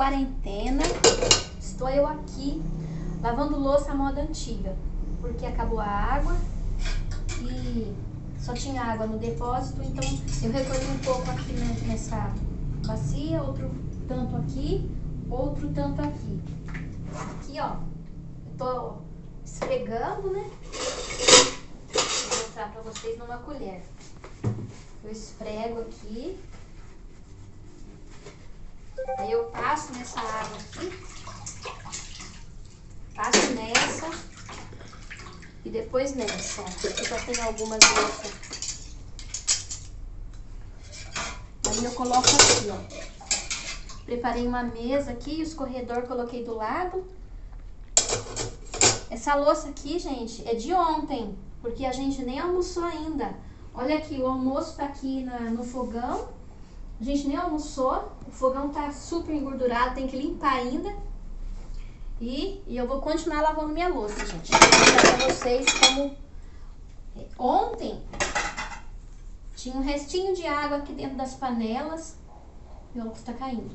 quarentena, estou eu aqui lavando louça à moda antiga, porque acabou a água e só tinha água no depósito, então eu recolhi um pouco aqui nessa bacia, outro tanto aqui, outro tanto aqui. Aqui, ó, eu tô esfregando, né? Vou mostrar pra vocês numa colher. Eu esfrego aqui. Aí eu passo nessa água aqui. Passo nessa. E depois nessa. Aqui já tem algumas louças. Aí eu coloco aqui, ó. Preparei uma mesa aqui, o escorredor coloquei do lado. Essa louça aqui, gente, é de ontem, porque a gente nem almoçou ainda. Olha aqui, o almoço tá aqui na, no fogão. A gente nem almoçou. O fogão tá super engordurado, tem que limpar ainda. E, e eu vou continuar lavando minha louça, gente. Vou mostrar pra vocês como... É, ontem tinha um restinho de água aqui dentro das panelas. Meu óculos tá caindo.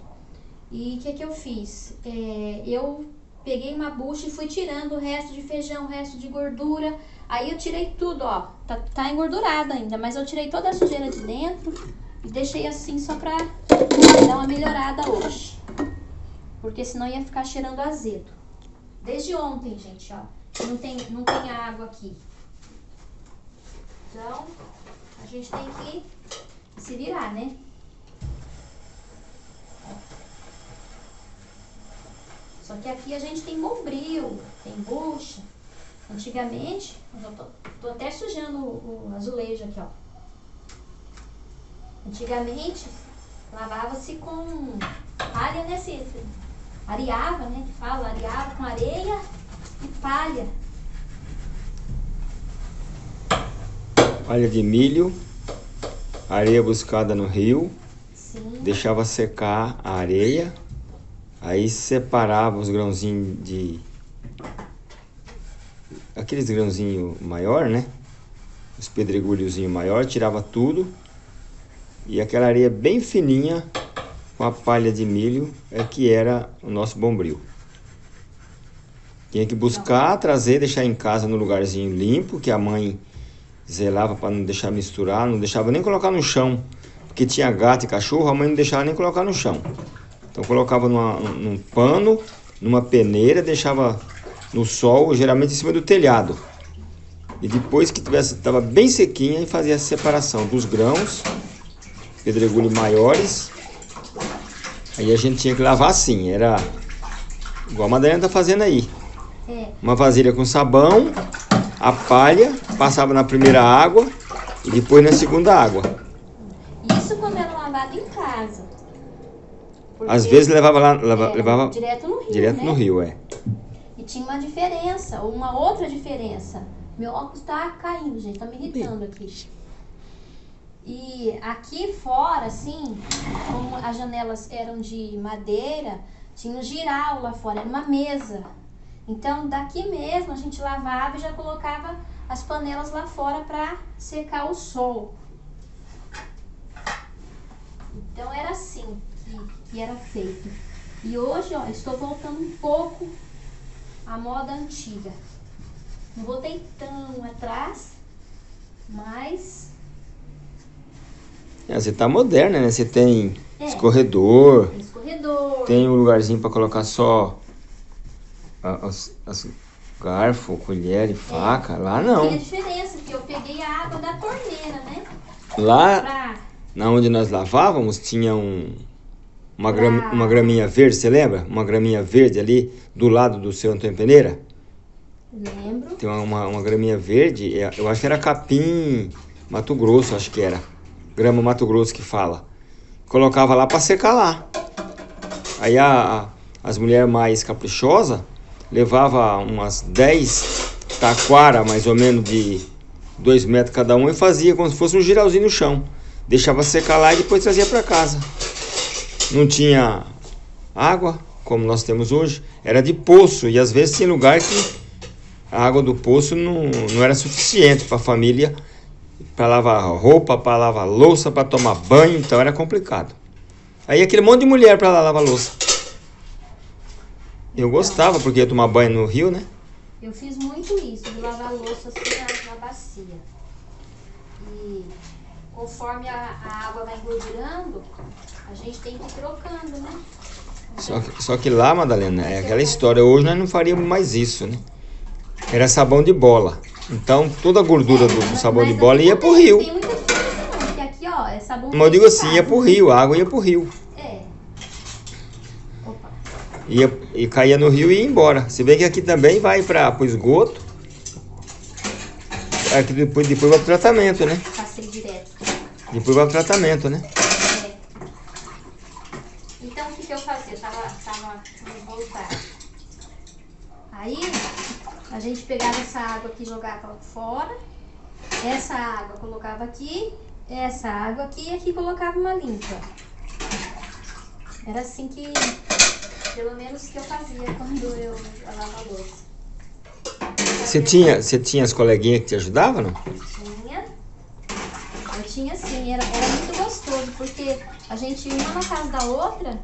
E o que que eu fiz? É, eu peguei uma bucha e fui tirando o resto de feijão, o resto de gordura. Aí eu tirei tudo, ó. Tá, tá engordurado ainda, mas eu tirei toda a sujeira de dentro e deixei assim só pra dar uma melhorada hoje. Porque senão ia ficar cheirando azedo. Desde ontem, gente, ó. Não tem, não tem água aqui. Então, a gente tem que se virar, né? Só que aqui a gente tem bombril, tem bucha. Antigamente, eu tô, tô até sujando o, o azulejo aqui, ó. Antigamente, lavava-se com palha, né, Cícero? Areava, né, que fala, areava com areia e palha. Palha de milho, areia buscada no rio, Sim. deixava secar a areia, aí separava os grãozinhos de aqueles grãozinhos maior, né? Os pedregulhozinhos maior, tirava tudo. E aquela areia bem fininha, com a palha de milho, é que era o nosso bombril. Tinha que buscar, trazer, deixar em casa no lugarzinho limpo, que a mãe zelava para não deixar misturar, não deixava nem colocar no chão. Porque tinha gato e cachorro, a mãe não deixava nem colocar no chão. Então colocava numa, num pano, numa peneira, deixava no sol, geralmente em cima do telhado. E depois que tivesse, estava bem sequinha, fazia a separação dos grãos, pedregulhos maiores. Aí a gente tinha que lavar assim, era igual a Madalena está fazendo aí. É. Uma vasilha com sabão, a palha, passava na primeira água e depois na segunda água. Isso quando era lavado em casa. Porque Às vezes levava lá, leva- era levava direto no rio, direto né? no rio, é. E tinha uma diferença, uma outra diferença. Meu óculos tá caindo, gente, tá me irritando aqui. E aqui fora, assim, como as janelas eram de madeira, tinha um giral lá fora, era uma mesa. Então, daqui mesmo a gente lavava e já colocava as panelas lá fora para secar o sol. Então era assim que, que era feito. E hoje, ó, estou voltando um pouco à moda antiga. Não voltei tão atrás, mas É, Você tá moderna, né? Você tem É. escorredor, tem escorredor. tem um lugarzinho para colocar só as, as garfo, colher e faca. Lá Tinha não. diferença, que eu peguei a água da torneira, né? Lá, Pra... na onde nós lavávamos, tinha um, uma, gram, Pra- uma graminha verde, você lembra? Uma graminha verde ali do lado do seu Antônio Peneira. Lembro. Tem uma, uma, uma graminha verde, é, eu acho que era capim Mato Grosso, acho que era. Grama Mato Grosso que fala. Colocava lá para secar lá. Aí a, a- as mulheres mais caprichosas levava umas 10 taquara, mais ou menos de 2 metros cada um, e fazia como se fosse um giralzinho no chão. Deixava secar lá e depois trazia para casa. Não tinha água, como nós temos hoje, era de poço, e às vezes tinha lugar que a água do poço não, não era suficiente para a família para lavar roupa, para lavar louça, para tomar banho, então era complicado. Aí aquele monte de mulher pra lá lavar louça. Eu gostava, porque ia tomar banho no rio, né? Eu fiz muito isso, de lavar louça assim na, na bacia. E conforme a, a água vai engordurando, a gente tem que ir trocando, né? Só que, só que lá, Madalena, é aquela história. Hoje nós não faríamos mais isso, né? Era sabão de bola. Então toda a gordura do, sabão de bola ia pro rio. Tem muita porque aqui, ó, é sabão Mas eu digo assim, ia pro rio, a água ia pro rio. É. Opa. Ia, e caía no rio e ia embora. Se bem que aqui também vai para o esgoto. Aqui depois, depois vai pro tratamento, né? Passei direto. Depois vai pro tratamento, né? É. Então, o que, que eu fazia? Eu tava, tava voltar. Aí, a gente pegava essa água aqui e jogava fora. Essa água colocava aqui. Essa água aqui e aqui colocava uma limpa. Era assim que, pelo menos, que eu fazia quando eu lavava a louça. Você tinha, você tinha as coleguinhas que te ajudavam, não? Tinha. Eu tinha sim, era, era muito gostoso, porque a gente ia uma na casa da outra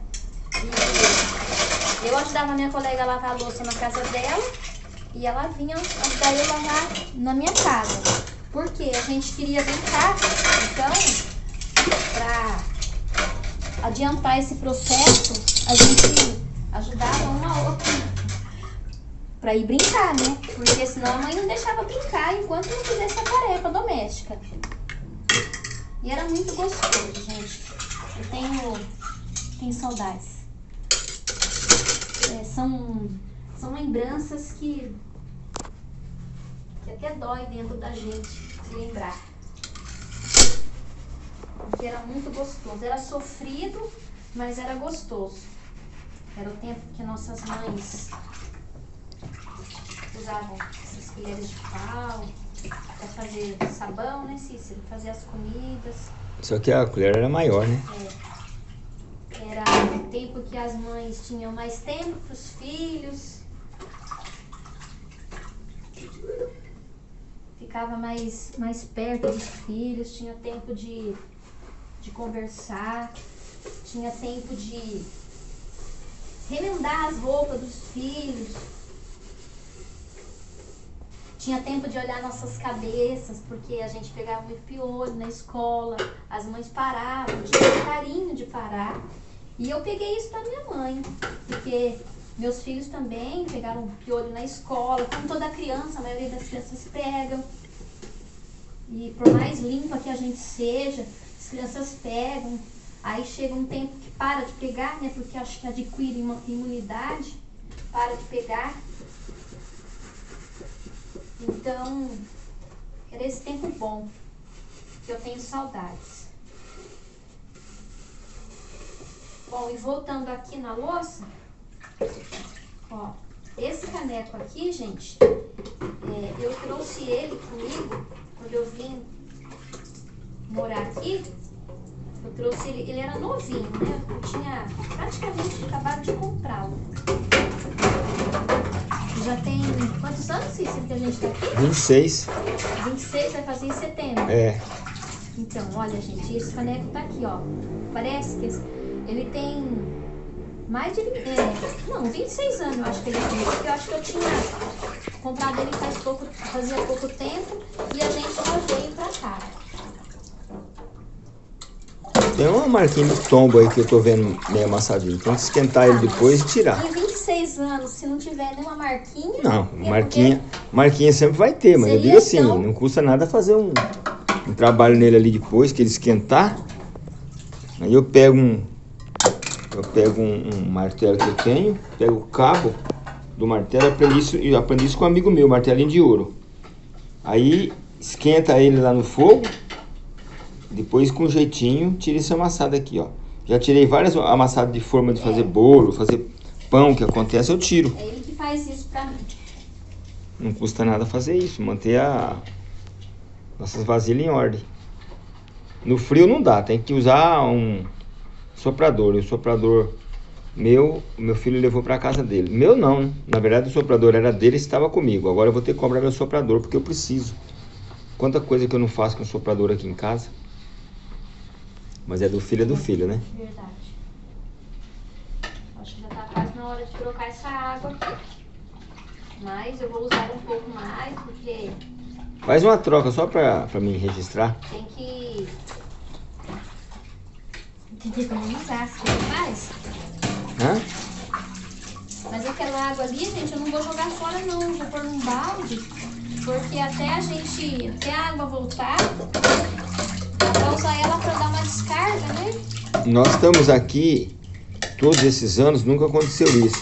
e eu ajudava a minha colega a lavar a louça na casa dela e ela vinha ajudar eu lavar na minha casa. Porque a gente queria brincar, então, pra adiantar esse processo, a gente ajudava uma outra pra ir brincar, né? Porque senão a mãe não deixava brincar enquanto não fizesse a tarefa doméstica. E era muito gostoso, gente. Eu tenho, tenho saudades. É, são, são lembranças que, que até dói dentro da gente se lembrar. Porque era muito gostoso. Era sofrido, mas era gostoso. Era o tempo que nossas mães usavam essas colheres de pau para fazer sabão, né, Cícero? Fazer as comidas. Só que a colher era maior, né? Era o tempo que as mães tinham mais tempo para os filhos. Ficava mais, mais perto dos filhos, tinha tempo de, de conversar, tinha tempo de remendar as roupas dos filhos. Tinha tempo de olhar nossas cabeças, porque a gente pegava muito piolho na escola, as mães paravam, tinha carinho de parar. E eu peguei isso da minha mãe, porque meus filhos também pegaram piolho na escola, como toda criança, a maioria das crianças pegam. E por mais limpa que a gente seja, as crianças pegam. Aí chega um tempo que para de pegar, né? Porque acho que adquire ima- imunidade, para de pegar. Então, era esse tempo bom, que eu tenho saudades. Bom, e voltando aqui na louça, ó, esse caneco aqui, gente, é, eu trouxe ele comigo eu vim morar aqui. Eu trouxe ele, ele era novinho, né? Eu tinha praticamente acabado de comprá-lo. Já tem quantos anos, Cícero, que a gente tá aqui? 26. 26 vai fazer em setembro. É. Então, olha, gente, esse caneco tá aqui, ó. Parece que esse- ele tem mais de 20, é, não, 26 anos eu acho que ele tem, porque eu acho que eu tinha comprado ele faz pouco, fazia pouco tempo e a gente só veio pra cá. Tem uma marquinha de tombo aí que eu tô vendo meio amassadinho. Tem que esquentar ele depois e tirar. Em 26 anos, se não tiver nenhuma marquinha. Não, é marquinha, marquinha sempre vai ter, mas eu digo assim, então- não custa nada fazer um, um trabalho nele ali depois, que ele esquentar. Aí eu pego um. Eu pego um, um martelo que eu tenho, pego o cabo do martelo, aprendi isso, eu aprendi isso com um amigo meu, martelinho de ouro. Aí esquenta ele lá no fogo, depois com jeitinho tira esse amassado aqui, ó. Já tirei várias amassadas de forma de fazer bolo, fazer pão, que acontece, eu tiro. É ele que faz isso pra mim. Não custa nada fazer isso, manter a nossas vasilhas em ordem. No frio não dá, tem que usar um soprador. E o soprador meu, meu filho levou para casa dele. Meu não, né? na verdade o soprador era dele e estava comigo. Agora eu vou ter que cobrar meu soprador porque eu preciso. Quanta coisa que eu não faço com o soprador aqui em casa. Mas é do filho, é do filho, né? Verdade. trocar essa água aqui. Mas eu vou usar um pouco mais, porque... Faz uma troca só pra, pra mim registrar. Tem que... Tem que economizar, você faz? Hã? Mas aquela água ali, gente, eu não vou jogar fora não, vou pôr num balde. Porque até a gente, até a água voltar, dá pra usar ela pra dar uma descarga, né? Nós estamos aqui, todos esses anos, nunca aconteceu isso.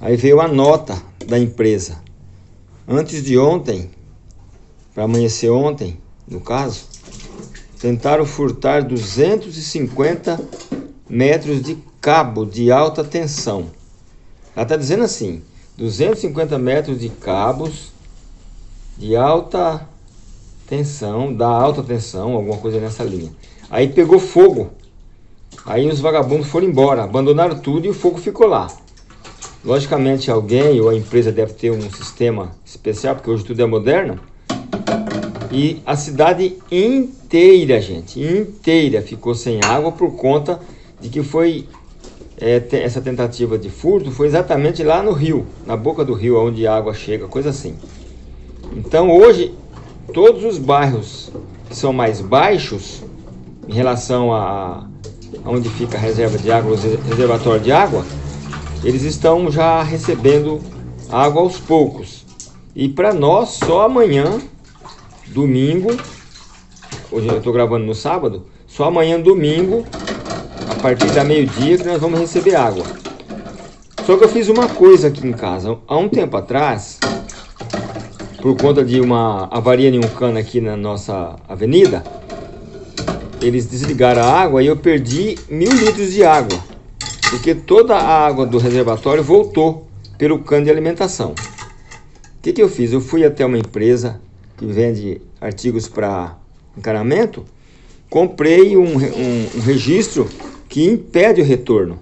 Aí veio a nota da empresa. Antes de ontem, para amanhecer ontem, no caso, tentaram furtar 250 metros de cabo de alta tensão. Ela está dizendo assim, 250 metros de cabos de alta tensão, da alta tensão, alguma coisa nessa linha. Aí pegou fogo. Aí os vagabundos foram embora, abandonaram tudo e o fogo ficou lá. Logicamente alguém ou a empresa deve ter um sistema especial, porque hoje tudo é moderno. E a cidade inteira, gente, inteira ficou sem água por conta de que foi é, essa tentativa de furto foi exatamente lá no rio, na boca do rio, onde a água chega, coisa assim. Então hoje, todos os bairros que são mais baixos, em relação a, a onde fica a reserva de água, o reservatório de água, eles estão já recebendo água aos poucos. E para nós, só amanhã, domingo, hoje eu estou gravando no sábado, só amanhã, domingo, partir da meio-dia, que nós vamos receber água. Só que eu fiz uma coisa aqui em casa. Há um tempo atrás, por conta de uma avaria em um cano aqui na nossa avenida, eles desligaram a água e eu perdi mil litros de água. Porque toda a água do reservatório voltou pelo cano de alimentação. O que, que eu fiz? Eu fui até uma empresa que vende artigos para encanamento, comprei um, um, um registro que impede o retorno.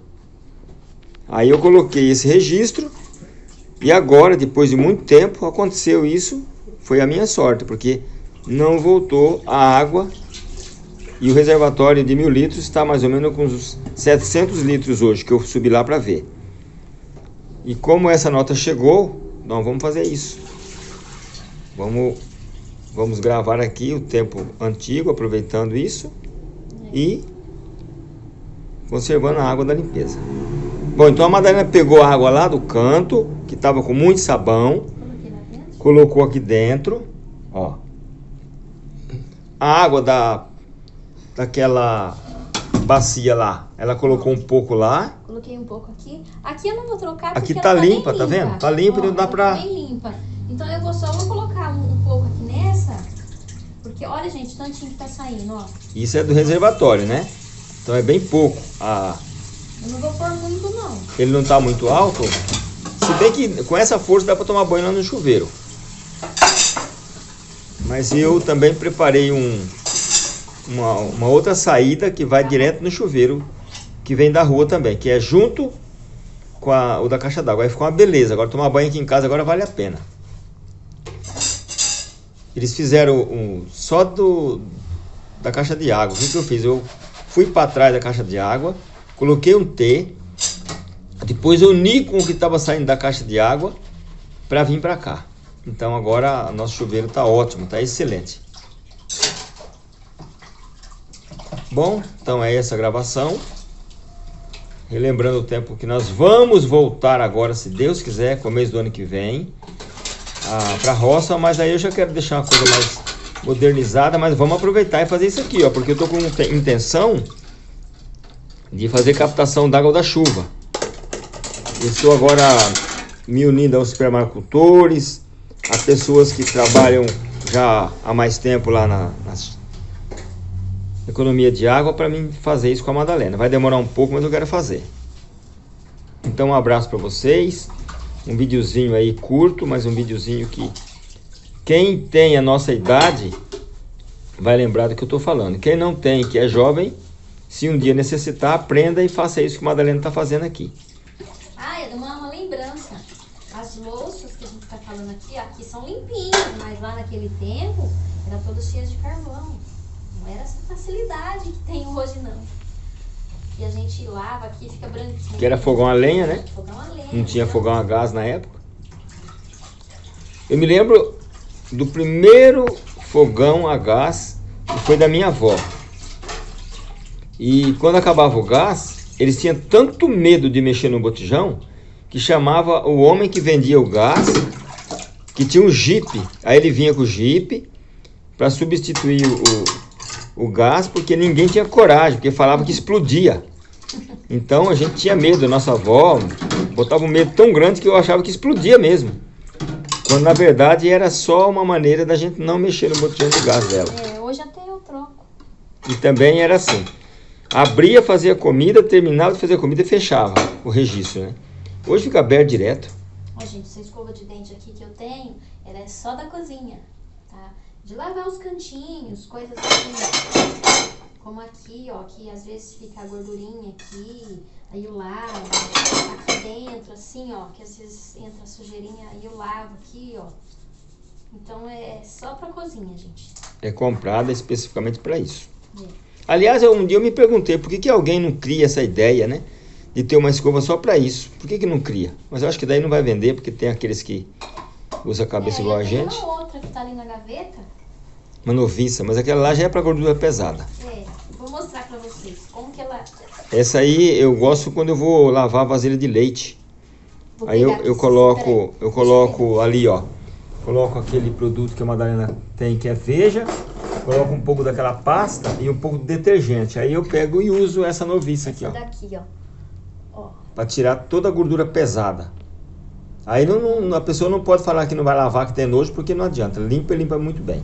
Aí eu coloquei esse registro e agora, depois de muito tempo, aconteceu isso. Foi a minha sorte, porque não voltou a água e o reservatório de mil litros está mais ou menos com uns 700 litros hoje, que eu subi lá para ver. E como essa nota chegou, nós vamos fazer isso. Vamos, vamos gravar aqui o tempo antigo, aproveitando isso e conservando a água da limpeza. Bom, então a Madalena pegou a água lá do canto, que estava com muito sabão, colocou aqui dentro, ó. A água da daquela bacia lá, ela colocou um pouco lá. Coloquei um pouco aqui. Aqui eu não vou trocar porque Aqui tá, tá limpa, tá vendo? Tá limpa e não dá pra... Tá bem limpa. Então eu vou só vou colocar um, um pouco aqui nessa, porque olha gente, tantinho que tá saindo, ó. Isso é do reservatório, né? Então é bem pouco. A... Eu não vou pôr muito não. Ele não tá muito alto? Se bem que com essa força dá para tomar banho lá no chuveiro. Mas eu também preparei um, uma, uma outra saída que vai direto no chuveiro, que vem da rua também, que é junto com a, o da caixa d'água. Aí ficou uma beleza. Agora tomar banho aqui em casa agora vale a pena. Eles fizeram um, só do, da caixa de água. O que, que eu fiz? Eu fui para trás da caixa de água, coloquei um T, depois uni com o que estava saindo da caixa de água para vir para cá. Então agora nosso chuveiro está ótimo, está excelente. Bom, então é essa gravação. Relembrando o tempo que nós vamos voltar agora, se Deus quiser, começo do ano que vem, para a roça, mas aí eu já quero deixar uma coisa mais modernizada, mas vamos aproveitar e fazer isso aqui, ó, porque eu estou com intenção de fazer captação d'água da chuva. Estou agora me unindo aos supermarcutores, a pessoas que trabalham já há mais tempo lá na, na economia de água para mim fazer isso com a Madalena. Vai demorar um pouco, mas eu quero fazer. Então um abraço para vocês. Um videozinho aí curto, mas um videozinho que quem tem a nossa idade vai lembrar do que eu estou falando. Quem não tem, que é jovem, se um dia necessitar, aprenda e faça isso que a Madalena está fazendo aqui. Ah, é uma, uma lembrança. As louças que a gente está falando aqui, aqui são limpinhas, mas lá naquele tempo eram todas cheias de carvão. Não era essa facilidade que tem hoje, não. E a gente lava aqui, fica branquinho. Que era fogão a lenha, né? Fogão a lenha. Não tinha fogão a gás na época. Eu me lembro do primeiro fogão a gás foi da minha avó. E quando acabava o gás, eles tinham tanto medo de mexer no botijão que chamava o homem que vendia o gás, que tinha um jipe. Aí ele vinha com o jipe para substituir o, o gás, porque ninguém tinha coragem, porque falava que explodia. Então a gente tinha medo, nossa avó botava um medo tão grande que eu achava que explodia mesmo. Quando na verdade era só uma maneira da gente não mexer no botijão de gás dela. É, hoje até eu troco. E também era assim. Abria, fazia comida, terminava de fazer comida e fechava o registro, né? Hoje fica aberto direto. Ó, gente, essa escova de dente aqui que eu tenho, ela é só da cozinha, tá? De lavar os cantinhos, coisas assim. Como aqui, ó, que às vezes fica a gordurinha aqui, aí eu lavo. Aqui dentro, assim, ó, que às vezes entra a sujeirinha, aí eu lavo aqui, ó. Então é só pra cozinha, gente. É comprada especificamente para isso. É. Aliás, eu- um dia eu me perguntei por que, que alguém não cria essa ideia, né? De ter uma escova só para isso. Por que, que não cria? Mas eu acho que daí não vai vender, porque tem aqueles que usam a cabeça É, igual a gente. uma outra que tá ali na gaveta. Uma noviça, mas aquela lá já é para gordura pesada. É, vou mostrar pra vocês como que ela... Essa aí eu gosto quando eu vou lavar vasilha de leite. Vou Aí eu, eu coloco, eu coloco ali, ó. Coloco aquele produto que a Madalena tem, que é Veja. Coloco um pouco daquela pasta e um pouco de detergente. Aí eu pego e uso essa noviça aqui, ó. Daqui, ó. Ó, Para tirar toda a gordura pesada. Aí não, não- a pessoa não pode falar que não vai lavar, que tem nojo, porque não adianta. Limpa e limpa muito bem.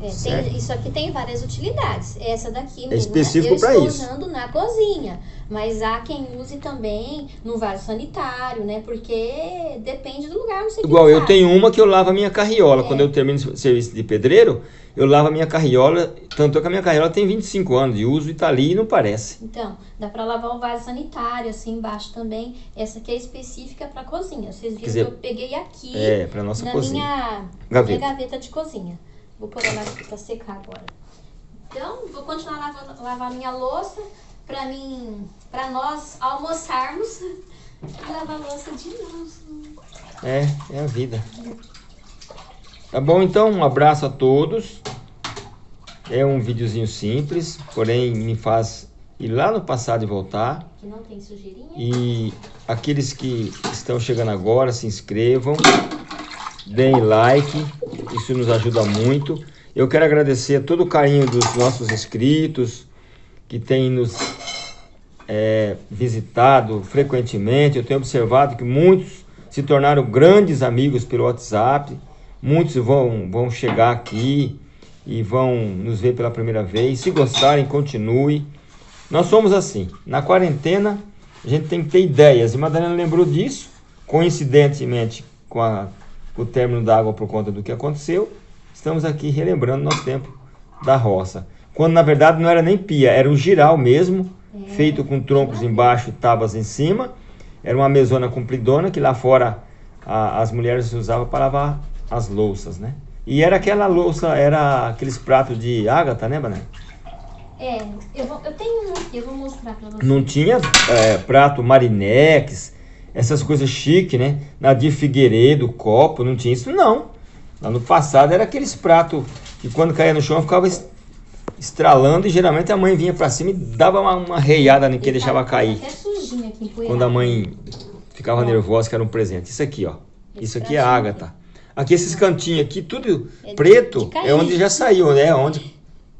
É, tem, isso aqui tem várias utilidades. Essa daqui mesmo, específico eu pra estou isso. usando na cozinha. Mas há quem use também no vaso sanitário, né? Porque depende do lugar onde você Igual eu tenho uma que eu lavo a minha carriola. É. Quando eu termino o serviço de pedreiro, eu lavo a minha carriola. Tanto é que a minha carriola tem 25 anos de uso e tá ali e não parece. Então, dá pra lavar o vaso sanitário, assim embaixo também. Essa aqui é específica pra cozinha. Vocês viram dizer, que eu peguei aqui É, para nossa na cozinha. minha Gaveta. minha gaveta de cozinha. Vou pôr ela aqui pra secar agora. Então, vou continuar lavando, lavar minha louça pra mim, para nós almoçarmos e lavar a louça de novo. É, é a vida. Tá bom, então, um abraço a todos. É um videozinho simples, porém me faz ir lá no passado e voltar. Que não tem sujeirinha. E aqueles que estão chegando agora, se inscrevam, deem like, isso nos ajuda muito. Eu quero agradecer todo o carinho dos nossos inscritos, que têm nos é, visitado frequentemente. Eu tenho observado que muitos se tornaram grandes amigos pelo WhatsApp, muitos vão, vão chegar aqui e vão nos ver pela primeira vez. Se gostarem, continue. Nós somos assim, na quarentena a gente tem que ter ideias. E Madalena lembrou disso, coincidentemente com, a- o término da água por conta do que aconteceu. Estamos aqui relembrando nosso tempo da roça. Quando na verdade não era nem pia, era um giral mesmo, É. feito com troncos embaixo e tábuas em cima. Era uma mesona compridona que lá fora a- as mulheres usavam para lavar as louças, né? E era aquela louça, era aqueles pratos de ágata, né, Banana? É, eu, vou, eu tenho um aqui, eu vou mostrar pra vocês. Não tinha é, prato marinex, essas coisas chiques, né? Nadir Figueiredo, copo, não tinha isso, não. Lá no passado era aqueles pratos que quando caía no chão ficava es- estralando e geralmente a mãe vinha pra cima e dava uma, uma reiada no que deixava cair. Até aqui. Quando a mãe ficava nervosa que era um presente. Isso aqui, ó. Isso aqui é pratinho ágata. Aqui esses cantinhos aqui, tudo É de- preto, de é onde já saiu, né? Onde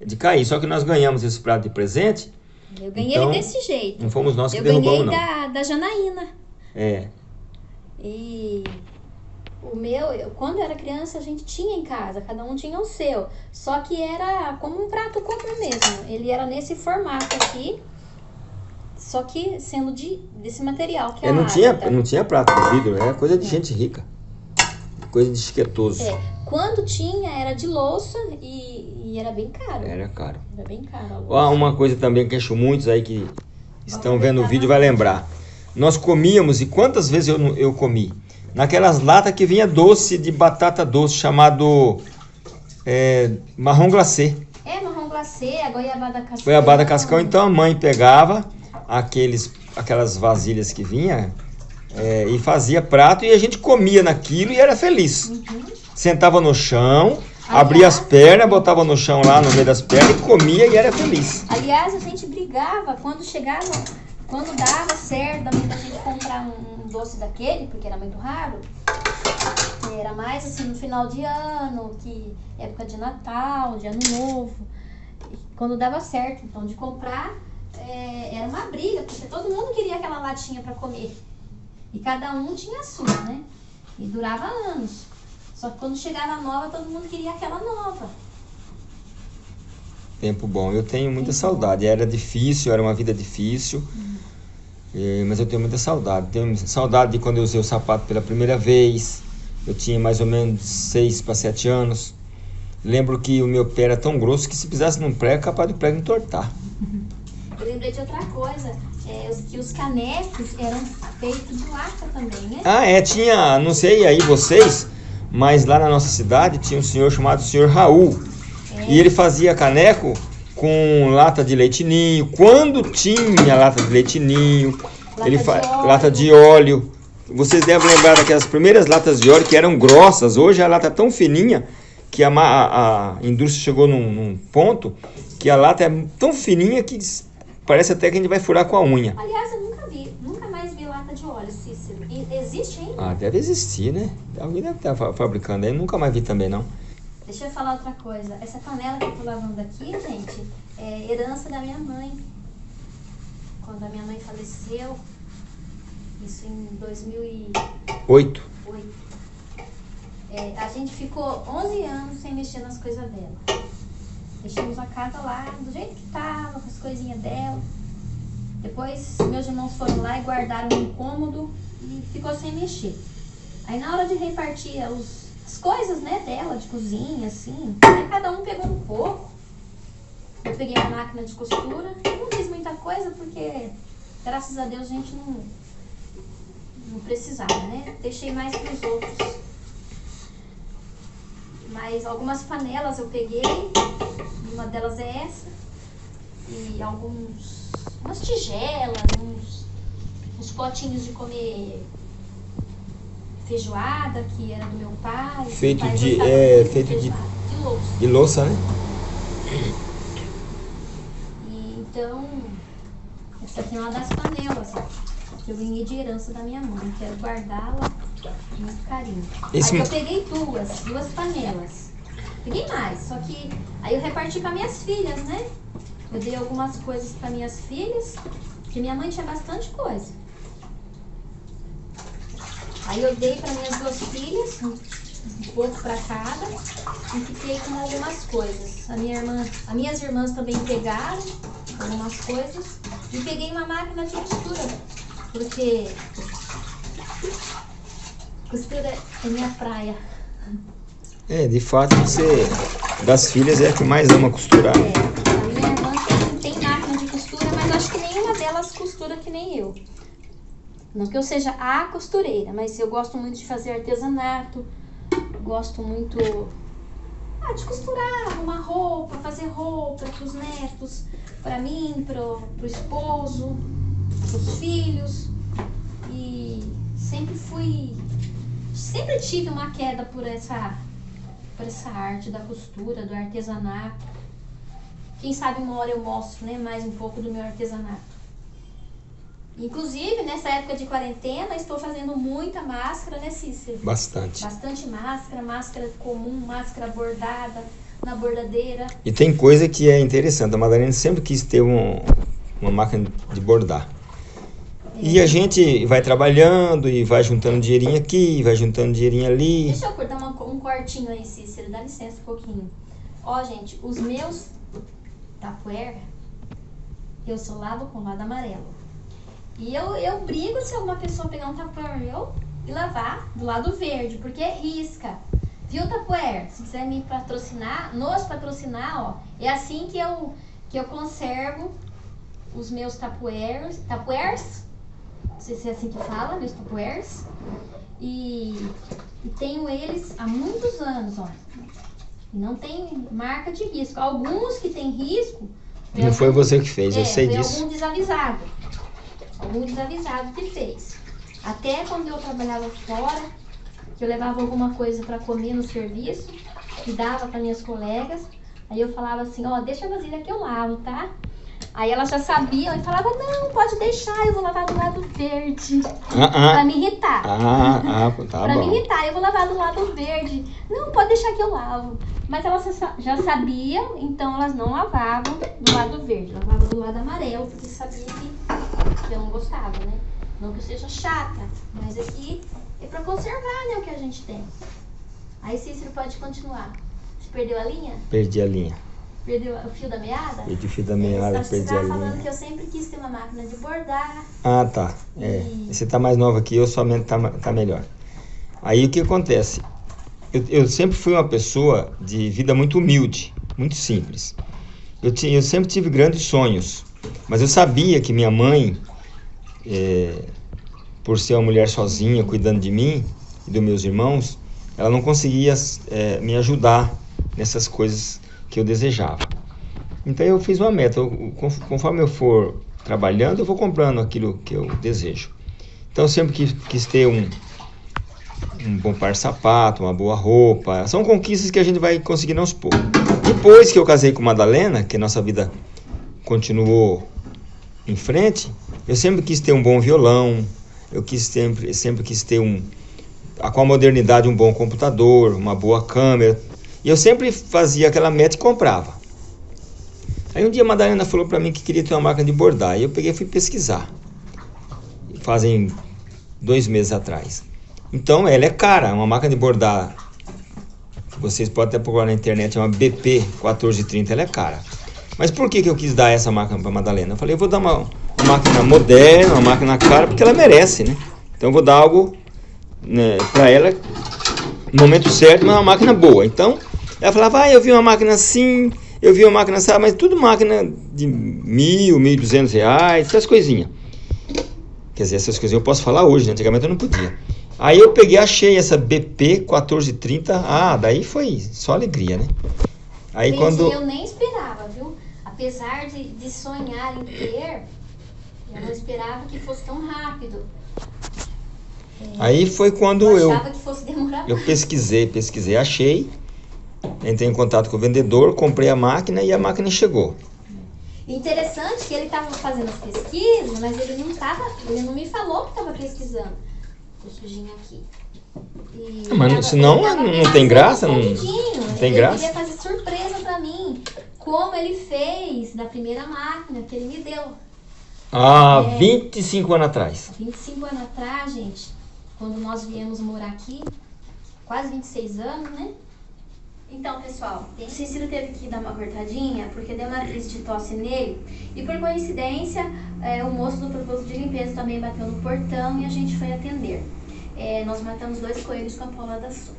de cair. Só que nós ganhamos esse prato de presente, Eu ganhei Então, ele desse jeito. não fomos nós que eu ganhei derrubamos, não. da, da Janaína. É. E o meu, eu- quando eu era criança, a gente tinha em casa, cada um tinha o seu. Só que era como um prato comum mesmo. Ele era nesse formato aqui, só que sendo de, desse material que é É, não, tinha, ágata. não tinha prato de vidro, era coisa de gente rica. Coisa de chiquetoso. É, quando tinha, era de louça e, e era bem caro. Era caro. Era bem caro a louça. Ó, uma coisa também que acho muitos aí que estão vendo o aproveitar vídeo vai lembrar. Nós comíamos, e quantas vezes eu, eu comi? Naquelas latas que vinha doce de batata doce, chamado é, marrom glacê. É marrom glacê. A goiabada cascão. Goiabada cascão, então a mãe pegava aqueles, aquelas vasilhas que vinha é, e fazia prato e a gente comia naquilo e era feliz. Uhum. Sentava no chão, Aliás- abria as pernas, botava no chão lá no meio das pernas e comia e era feliz. Aliás, a gente brigava quando chegava, quando dava certo da da gente comprar um, um doce daquele, porque era muito raro. Era mais assim no final de ano, que época de Natal, de Ano Novo. Quando dava certo, então de comprar é, era uma briga, porque todo mundo queria aquela latinha para comer. E cada um tinha a sua, né? E durava anos. Só que quando chegava a nova, todo mundo queria aquela nova. Tempo bom. Eu tenho muita Tempo saudade. Era difícil, era uma vida difícil. Eh, mas eu tenho muita saudade. Tenho saudade de quando eu usei o sapato pela primeira vez. Eu tinha mais ou menos 6 para 7 anos. Lembro que o meu pé era tão grosso que se pisasse num prego, capaz do prego entortar. Eu lembrei de outra coisa, é, que os canecos eram feitos de lata também, né? Ah, é, tinha, não sei aí vocês, mas lá na nossa cidade tinha um senhor chamado senhor Raul. É, E ele fazia caneco com lata de leitinho. Quando tinha lata de leitinho, Lata ele de fa- óleo. lata de óleo. Vocês devem lembrar daquelas primeiras latas de óleo que eram grossas. Hoje a lata é tão fininha que a, a- a indústria chegou num, num ponto que a lata é tão fininha que parece até que a gente vai furar com a unha. Aliás, eu nunca vi, nunca mais vi lata de óleo, Cícero. Existe ainda? Ah, deve existir, né? Alguém deve estar fa- fabricando aí. Nunca mais vi também, não. Deixa eu falar outra coisa. Essa panela que eu tô lavando aqui, gente, é herança da minha mãe. Quando a minha mãe faleceu, isso em 2008. Oito. É, a gente ficou 11 anos sem mexer nas coisas dela. Deixamos a casa lá do jeito que tava, com as coisinhas dela. Depois meus irmãos foram lá e guardaram um cômodo e ficou sem mexer. Aí na hora de repartir os- as coisas né, dela, de cozinha, assim, aí cada um pegou um pouco. Eu peguei a máquina de costura, eu não fiz muita coisa porque, graças a Deus, a gente não, não precisava, né? Deixei mais para os outros. Mas algumas panelas eu peguei, uma delas é essa, e alguns, umas tigelas, uns, uns potinhos de comer feijoada, que era do meu pai. Meu Feito pai de- é, feito de- de louça. E louça, né? E então, essa aqui é uma das panelas, ó, que eu ganhei de herança da minha mãe. Quero guardá-la com muito carinho. Esse Aí eu peguei duas, duas panelas. Peguei mais, só que aí eu reparti para minhas filhas, né? Eu dei algumas coisas para minhas filhas, porque minha mãe tinha bastante coisa. Aí eu dei para minhas duas filhas, um, pouco para cada, e fiquei com algumas coisas. A minha irmã, as minhas irmãs também pegaram algumas coisas e peguei uma máquina de costura, porque costura é minha praia. É, de fato, você, das filhas, é a que mais ama costurar. É, a minha irmã tem, tem máquina de costura, mas acho que nenhuma delas costura que nem eu. Não que eu seja a costureira, mas eu gosto muito de fazer artesanato, gosto muito ah, de costurar, arrumar roupa, fazer roupa para os netos, para mim, pro, pro esposo, pros filhos. E sempre fui, sempre tive uma queda por essa, por essa arte da costura, do artesanato. Quem sabe uma hora eu mostro né, mais um pouco do meu artesanato. Inclusive, nessa época de quarentena, estou fazendo muita máscara, né, Cícero? Bastante. Bastante máscara, máscara comum, máscara bordada, na bordadeira. E tem coisa que é interessante. A Madalena sempre quis ter um- uma máquina de bordar. E a gente vai trabalhando e vai juntando dinheirinho aqui, vai juntando dinheirinho ali. Deixa eu cortar uma- um cortinho aí, Cícero, dá licença um pouquinho. Ó, gente, os meus tapuer, eu sou lavo com lado amarelo. E eu, eu brigo se alguma pessoa pegar um tapuer meu e lavar do lado verde, porque risca. Viu, tapuer? Se quiser me patrocinar, nos patrocinar, ó, é assim que eu, que eu conservo os meus tapuers, tapuers, não sei se é assim que fala, meus tapuers. E, e tenho eles há muitos anos, ó. Não tem marca de risco. Alguns que tem risco. Não foi você que fez, é, eu sei disso. algum desavisado. Algum desavisado que fez. Até quando eu trabalhava fora, que eu levava alguma coisa para comer no serviço, e dava para minhas colegas, aí eu falava assim, ó, deixa a vasilha que eu lavo, tá? Aí elas já sabiam e falavam, não, pode deixar, eu vou lavar do lado verde. Ah, Pra ah, me irritar. ah, ah, tá pra me bom. irritar, eu vou lavar do lado verde. Não, pode deixar que eu lavo. Mas elas já- sabiam, então elas não lavavam do lado verde, lavavam do lado amarelo, porque sabiam que, que eu não gostava, né? Não que eu seja chata, mas aqui é pra conservar, né, o que a gente tem. Aí Cícero pode continuar. Você perdeu a linha? Perdi a linha. Perdeu o fio da meada? Perdi o fio da É, meada, perdi a estava falando linha. que eu sempre quis ter uma máquina de bordar. Ah, tá. É. E- Você tá mais nova que eu, sua mente tá, tá melhor. Aí o que acontece? Eu, eu sempre fui uma pessoa de vida muito humilde, muito simples. Eu, tinha, eu sempre tive grandes sonhos, mas eu sabia que minha mãe, é, por ser uma mulher sozinha, cuidando de mim e dos meus irmãos, ela não conseguia é, me ajudar nessas coisas que eu desejava. Então eu fiz uma meta. conforme eu for trabalhando, eu vou comprando aquilo que eu desejo. Então sempre quis, quis ter um, um bom par de sapato, uma boa roupa. São conquistas que a gente vai conseguindo aos poucos. Depois que eu casei com Madalena, que nossa vida continuou em frente, eu sempre quis ter um bom violão, eu quis sempre, sempre quis ter um, com a modernidade um bom computador, uma boa câmera. E eu sempre fazia aquela meta e comprava. Aí um dia a Madalena falou para mim que queria ter uma máquina de bordar. E eu peguei e fui pesquisar. Fazem dois meses atrás. Então ela é cara, uma máquina de bordar. Vocês podem até procurar na internet, é uma BP 1430, ela é cara. Mas por que, que eu quis dar essa máquina para Madalena? Eu falei, eu vou dar uma, uma máquina moderna, uma máquina cara, porque ela merece, né? Então eu vou dar algo né, para ela no momento certo, mas uma máquina boa. Então, ela falava, ah, eu vi uma máquina assim, eu vi uma máquina assim, mas tudo máquina de mil, mil e duzentos reais, essas coisinhas. Quer dizer, essas coisinhas eu posso falar hoje, né? antigamente eu não podia. Aí eu peguei, achei essa BP 1430, ah, daí foi só alegria, né? Aí Gente, quando... eu nem esperava, viu? Apesar de, de sonhar em ter, eu não esperava que fosse tão rápido. Aí foi quando eu eu, achava que fosse demorar eu pesquisei, pesquisei, achei, entrei em contato com o vendedor, comprei a máquina e a máquina chegou. Interessante que ele estava fazendo as pesquisas, mas ele não tava, ele não me falou que estava pesquisando. Tô sujinha aqui. E Ah, mas tava- senão ele tava não- tem graça, não- escondidinho. não tem ele graça. queria fazer surpresa pra mim, como ele fez da primeira máquina que ele me deu. Ah, É. 25 anos atrás. 25 anos atrás, gente, quando nós viemos morar aqui, quase 26 anos, né? Então, pessoal, o Cícero teve que dar uma cortadinha porque deu uma crise de tosse nele. E por coincidência, é, o moço do proposto de limpeza também bateu no portão e a gente foi atender. É, nós matamos dois coelhos com a Paula da Sul.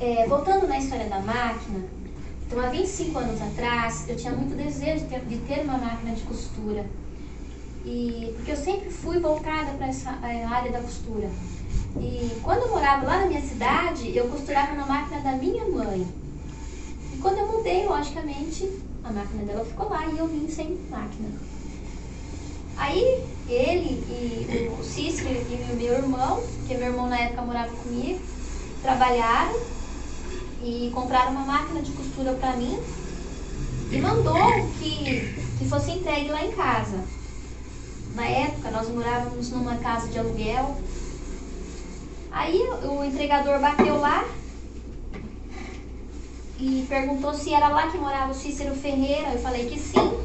É, voltando na história da máquina, então há 25 anos atrás eu tinha muito desejo de ter, de ter uma máquina de costura. E porque eu sempre fui voltada para essa eh, área da costura. E quando eu morava lá na minha cidade, eu costurava na máquina da minha mãe. E quando eu mudei, logicamente, a máquina dela ficou lá e eu vim sem máquina. Aí ele e o Cícero e o meu irmão, que meu irmão na época morava comigo, trabalharam e compraram uma máquina de costura para mim e mandou que, que fosse entregue lá em casa. Na época, nós morávamos numa casa de aluguel. Aí o entregador bateu lá e perguntou se era lá que morava o Cícero Ferreira. Eu falei que sim.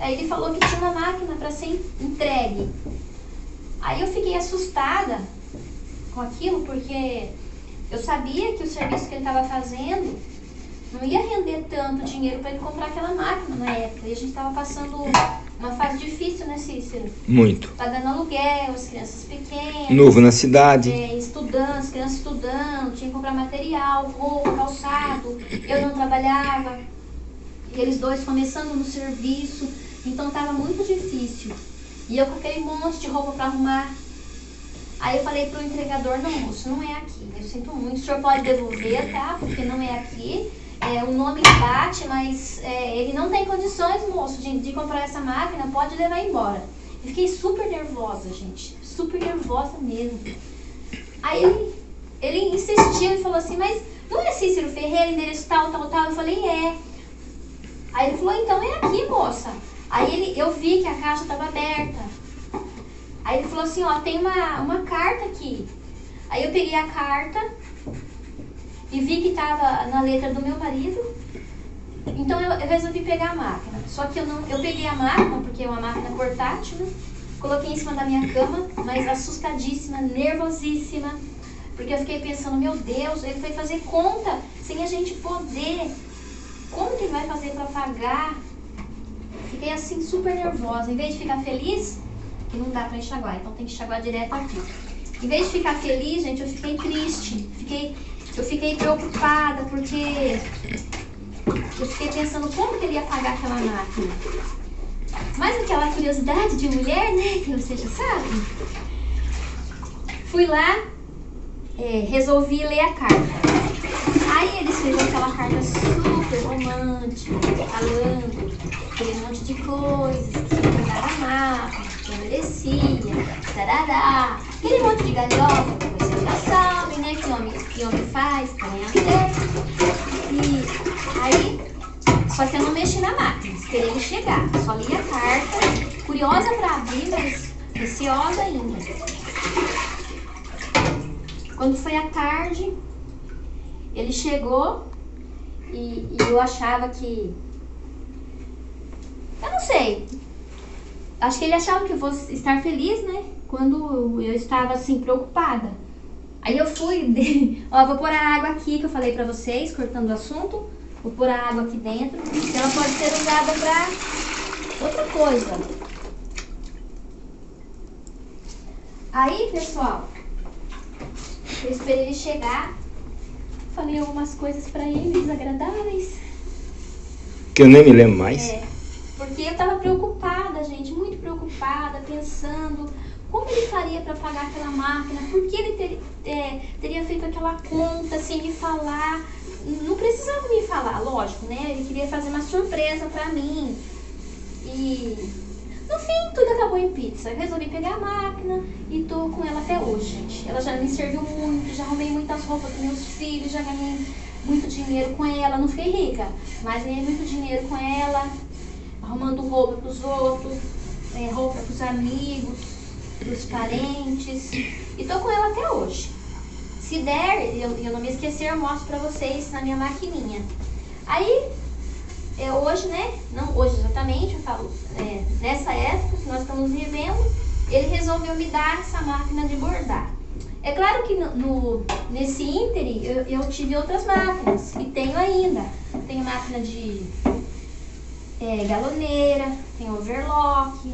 Aí ele falou que tinha uma máquina para ser entregue. Aí eu fiquei assustada com aquilo, porque eu sabia que o serviço que ele estava fazendo não ia render tanto dinheiro para ele comprar aquela máquina na época. E a gente estava passando uma fase difícil, né, Cícero? Muito. Pagando aluguel, as crianças pequenas. Novo na cidade. É, estudando, as crianças estudando, tinha que comprar material, roupa, calçado. Eu não trabalhava. E eles dois começando no serviço. Então tava muito difícil. E eu com aquele monte de roupa para arrumar. Aí eu falei pro entregador, não moço, não é aqui. Eu sinto muito, o senhor pode devolver, tá? Porque não é aqui. É, o nome bate, mas é, ele não tem condições, moço, de, de comprar essa máquina, pode levar embora. Eu fiquei super nervosa, gente. Super nervosa mesmo. Aí ele, ele insistiu e falou assim, mas não é Cícero Ferreira, endereço tal, tal, tal? Eu falei, é. Aí ele falou, então é aqui, moça. Aí ele, eu vi que a caixa estava aberta. Aí ele falou assim, ó, tem uma, uma carta aqui. Aí eu peguei a carta e vi que estava na letra do meu marido. Então eu, eu, resolvi pegar a máquina. Só que eu não, eu peguei a máquina, porque é uma máquina portátil, né? Coloquei em cima da minha cama, mas assustadíssima, nervosíssima. Porque eu fiquei pensando, meu Deus, ele foi fazer conta sem a gente poder. Como que ele vai fazer para pagar? Fiquei assim super nervosa. Em vez de ficar feliz, que não dá para enxaguar, então tem que enxaguar direto aqui. Em vez de ficar feliz, gente, eu fiquei triste, fiquei, eu fiquei preocupada, porque eu fiquei pensando como que ele ia pagar aquela máquina. Mas aquela curiosidade de mulher, né, que você já sabe. Fui lá, é, resolvi ler a carta. Aí ele escreveu aquela carta super romântica, falando aquele monte de coisas, que ia pagar a máquina não merecia, tarará. Aquele monte de galhofa que vocês já sabem, né? Que homem, que homem faz, acontece. E aí, só que eu não mexi na máquina, esperei ele chegar. Só li a carta, curiosa para abrir, mas receosa ainda. Quando foi à tarde, ele chegou e, e eu achava que. Eu não sei, acho que ele achava que eu fosse estar feliz, né? Quando eu estava assim, preocupada. Aí eu fui, de... ó, vou pôr a água aqui que eu falei pra vocês, cortando o assunto. Vou pôr a água aqui dentro, ela pode ser usada pra outra coisa. Aí, pessoal, eu esperei ele chegar, falei algumas coisas pra ele desagradáveis. Que eu nem me lembro mais. É. Porque eu estava preocupada, gente, muito preocupada, pensando como ele faria para pagar aquela máquina, por que ele ter, é, teria feito aquela conta sem me falar. Não precisava me falar, lógico, né? Ele queria fazer uma surpresa para mim. E no fim, tudo acabou em pizza. Eu resolvi pegar a máquina e tô com ela até hoje, gente. Ela já me serviu muito, já arrumei muitas roupas para meus filhos, já ganhei muito dinheiro com ela. Não fiquei rica, mas ganhei muito dinheiro com ela arrumando roupa para os outros, é, roupa para os amigos, para os parentes. E tô com ela até hoje. Se der, eu, eu não me esquecer, eu mostro para vocês na minha maquininha. Aí, eu hoje, né? Não hoje exatamente, eu falo, é, nessa época que nós estamos vivendo, ele resolveu me dar essa máquina de bordar. É claro que no, no nesse ínterim eu, eu, tive outras máquinas e tenho ainda. Tenho máquina de é, galoneira, tem overlock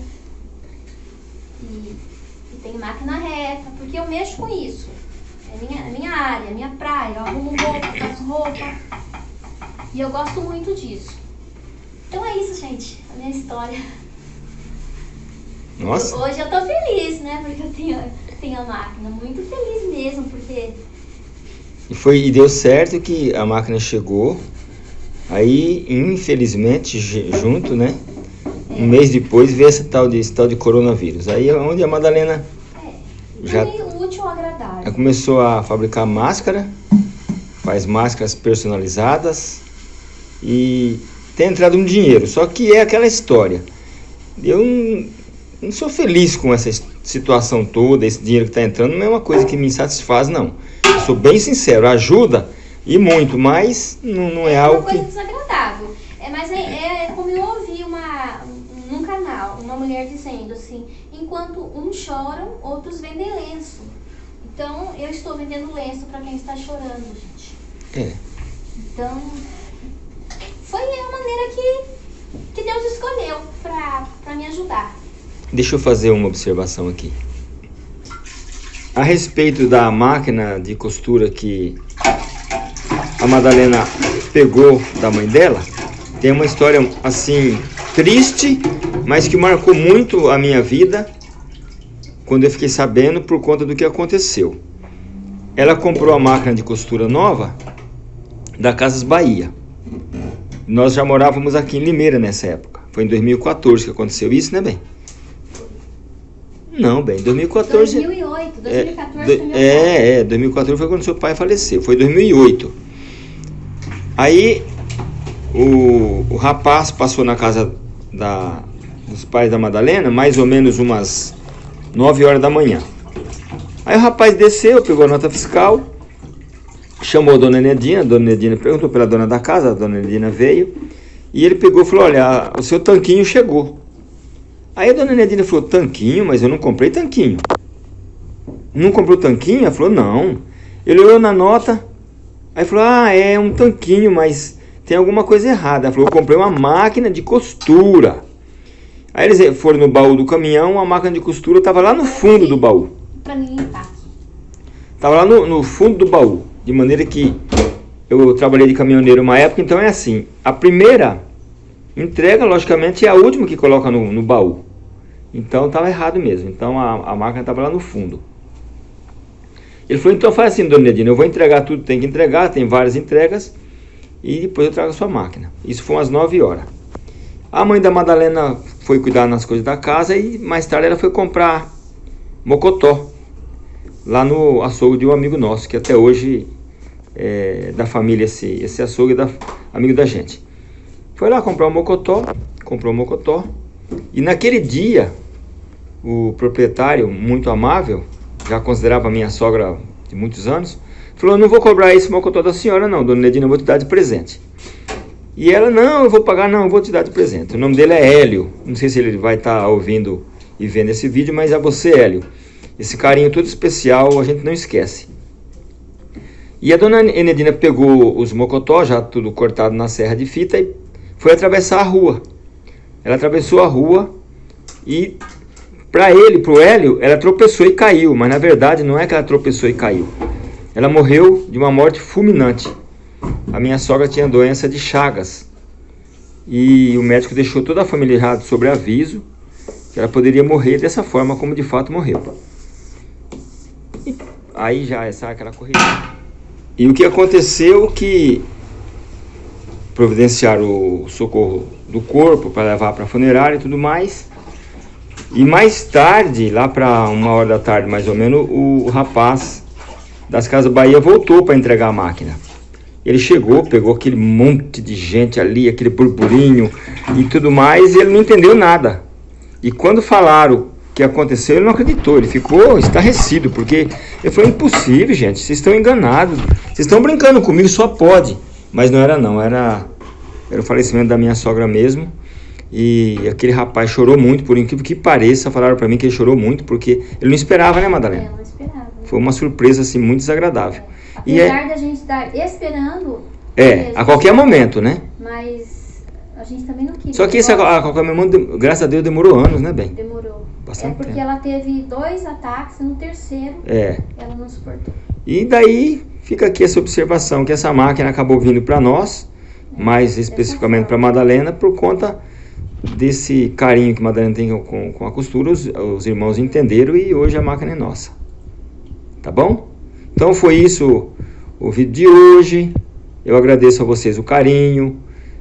e, e, tem máquina reta, porque eu mexo com isso. É minha, minha área, minha praia, eu arrumo roupa, faço roupa e eu gosto muito disso. Então é isso, gente, a minha história. Nossa. Hoje eu tô feliz, né? Porque eu tenho, tenho a máquina. Muito feliz mesmo, porque. E foi e deu certo que a máquina chegou Aí, infelizmente, junto, né? Um mês depois veio esse tal de, esse tal de coronavírus. Aí é onde a Madalena é, já útil, agradável. começou a fabricar máscara, faz máscaras personalizadas e tem entrado um dinheiro. Só que é aquela história. Eu não, não sou feliz com essa situação toda, esse dinheiro que está entrando não é uma coisa que me satisfaz, não. Eu sou bem sincero, ajuda e muito, mas não, não é, é algo uma coisa desagradável. É, mas é, é como eu ouvi uma, num canal, uma mulher dizendo assim, enquanto uns choram, outros vendem lenço. Então, eu estou vendendo lenço para quem está chorando, gente. É. Então, foi a maneira que, que Deus escolheu para me ajudar. Deixa eu fazer uma observação aqui. A respeito da máquina de costura que a Madalena pegou da mãe dela, tem uma história assim triste, mas que marcou muito a minha vida. quando eu fiquei sabendo por conta do que aconteceu. Ela comprou a máquina de costura nova da Casas Bahia. Nós já morávamos aqui em Limeira nessa época. Foi em 2014 que aconteceu isso, né, bem? Não, bem, 2014. 2008, 2014 é, é, é, 2014 foi quando seu pai faleceu. Foi 2008. Aí o, o rapaz passou na casa da, dos pais da Madalena, mais ou menos umas 9 horas da manhã. Aí o rapaz desceu, pegou a nota fiscal, chamou a dona Nedina, a dona Nedina perguntou pela dona da casa, a dona Nedina veio, e ele pegou e falou, olha, o seu tanquinho chegou. Aí a dona Nedina falou, tanquinho? Mas eu não comprei tanquinho. Não comprou tanquinho? Ela falou, não. Ele olhou na nota, aí falou, ah, é um tanquinho, mas tem alguma coisa errada. Ela falou, eu comprei uma máquina de costura. Aí eles foram no baú do caminhão, a máquina de costura estava lá no fundo do baú. Pra mim limpar. Estava lá no, no fundo do baú. De maneira que eu trabalhei de caminhoneiro uma época, então é assim. A primeira entrega, logicamente, é a última que coloca no, no baú. Então estava errado mesmo. Então a, a máquina estava lá no fundo. Ele falou, então faz assim, dona Edina, eu vou entregar tudo, tem que entregar, tem várias entregas, e depois eu trago a sua máquina. Isso foi umas 9 horas. A mãe da Madalena foi cuidar nas coisas da casa e mais tarde ela foi comprar mocotó lá no açougue de um amigo nosso, que até hoje é da família esse, esse açougue, da, amigo da gente. Foi lá comprar um mocotó, comprou um mocotó, e naquele dia, o proprietário, muito amável, já considerava minha sogra de muitos anos, falou, não vou cobrar esse mocotó da senhora não, dona Nedina, eu vou te dar de presente. E ela, não, eu vou pagar, não, eu vou te dar de presente. O nome dele é Hélio. Não sei se ele vai estar tá ouvindo e vendo esse vídeo, mas é você, Hélio. Esse carinho todo especial a gente não esquece. E a dona Enedina pegou os mocotó, já tudo cortado na serra de fita, e foi atravessar a rua. Ela atravessou a rua e, para ele, para o Hélio, ela tropeçou e caiu. Mas na verdade não é que ela tropeçou e caiu. Ela morreu de uma morte fulminante a minha sogra tinha doença de Chagas. E o médico deixou toda a família errada sobre aviso que ela poderia morrer dessa forma como de fato morreu. E aí já essa aquela corrida. E o que aconteceu que providenciaram o socorro do corpo para levar para a funerária e tudo mais. E mais tarde, lá para uma hora da tarde mais ou menos, o rapaz das Casas Bahia voltou para entregar a máquina. Ele chegou, pegou aquele monte de gente ali, aquele burburinho e tudo mais, e ele não entendeu nada. E quando falaram o que aconteceu, ele não acreditou, ele ficou estarrecido, porque ele falou, impossível, gente, vocês estão enganados, vocês estão brincando comigo, só pode. Mas não era não, era, era o falecimento da minha sogra mesmo. E aquele rapaz chorou muito, por incrível que pareça, falaram para mim que ele chorou muito, porque ele não esperava, né, Madalena? É. Foi uma surpresa, assim, muito desagradável. E Apesar é... da gente estar esperando. É, a qualquer momento, né? Mas a gente também não queria. Só que isso a, a qualquer momento, graças a Deus, demorou anos, né, bem? Demorou. Bastante é porque tempo. ela teve dois ataques no terceiro é. ela não suportou. E daí fica aqui essa observação que essa máquina acabou vindo para nós, mais especificamente para Madalena, por conta desse carinho que Madalena tem com, com a costura, os, os irmãos entenderam e hoje a máquina é nossa. Tá bom? Então foi isso o vídeo de hoje. Eu agradeço a vocês o carinho.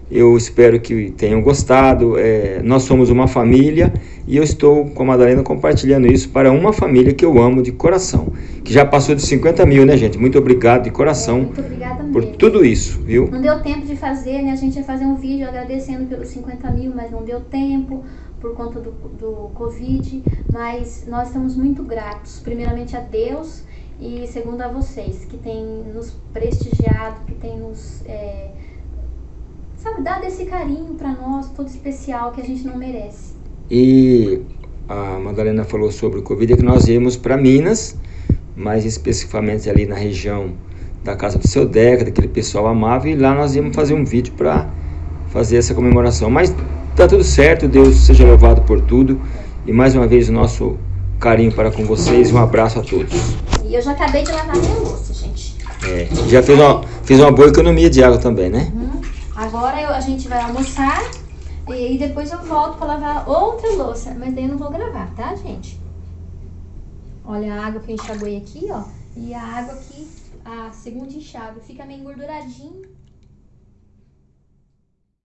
Eu espero que tenham gostado. É, nós somos uma família e eu estou com a Madalena compartilhando isso para uma família que eu amo de coração. Que já passou de 50 mil, né, gente? Muito obrigado de coração Muito obrigada por tudo isso, viu? Não deu tempo de fazer, né? A gente ia fazer um vídeo agradecendo pelos 50 mil, mas não deu tempo por conta do, do Covid. Mas nós estamos muito gratos, primeiramente a Deus e segundo a vocês, que tem nos prestigiado, que tem nos, é, sabe, dado esse carinho para nós, todo especial, que a gente não merece. E a Madalena falou sobre o Covid, que nós íamos para Minas, mais especificamente ali na região da casa do seu Deca, daquele pessoal amável, e lá nós íamos fazer um vídeo para fazer essa comemoração. Mas tá tudo certo, Deus seja louvado por tudo, e mais uma vez o nosso carinho para com vocês, um abraço a todos. E eu já acabei de lavar minha louça, gente. É, já fez uma, fez uma boa economia de água também, né? Uhum. Agora eu, a gente vai almoçar e, depois eu volto para lavar outra louça. Mas daí eu não vou gravar, tá, gente? Olha a água que eu enxaguei aqui, ó. E a água aqui, a segunda enxágue. Fica meio engorduradinho.